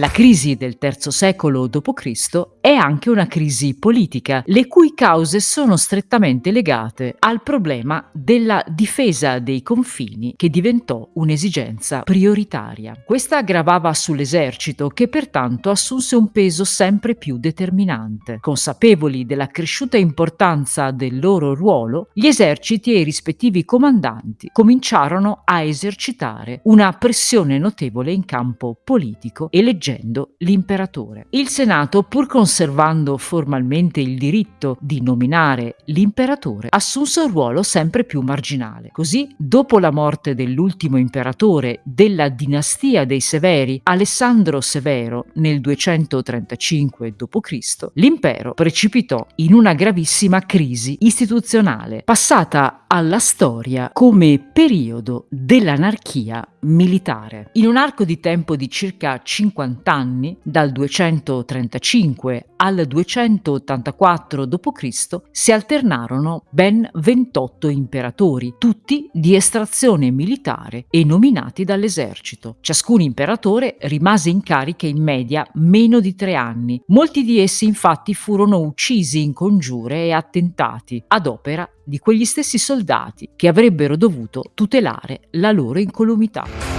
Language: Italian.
La crisi del III secolo d.C. è anche una crisi politica, le cui cause sono strettamente legate al problema della difesa dei confini che diventò un'esigenza prioritaria. Questa gravava sull'esercito che pertanto assunse un peso sempre più determinante. Consapevoli della cresciuta importanza del loro ruolo, gli eserciti e i rispettivi comandanti cominciarono a esercitare una pressione notevole in campo politico e legislativo eleggendo l'imperatore. Il Senato, pur conservando formalmente il diritto di nominare l'imperatore, assunse un ruolo sempre più marginale. Così, dopo la morte dell'ultimo imperatore della dinastia dei Severi, Alessandro Severo, nel 235 d.C., l'impero precipitò in una gravissima crisi istituzionale, passata alla storia come periodo dell'anarchia militare. In un arco di tempo di circa 50 anni, dal 235 al 284 d.C., si alternarono ben 28 imperatori, tutti di estrazione militare e nominati dall'esercito. Ciascun imperatore rimase in carica in media meno di tre anni. Molti di essi infatti furono uccisi in congiure e attentati ad opera di quegli stessi soldati che avrebbero dovuto tutelare la loro incolumità.